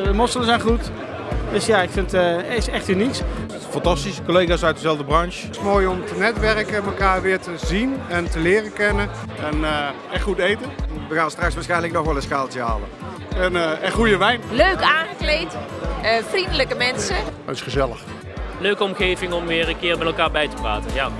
Eh, de mosselen zijn goed. Dus ja, ik vind eh, het is echt uniek. Fantastisch, collega's uit dezelfde branche. Het is mooi om te netwerken, elkaar weer te zien en te leren kennen. En echt goed eten. We gaan straks waarschijnlijk nog wel een schaaltje halen. En, eh, en goede wijn. Leuk aangekleed, vriendelijke mensen. Het is gezellig. Leuke omgeving om weer een keer met elkaar bij te praten. Ja.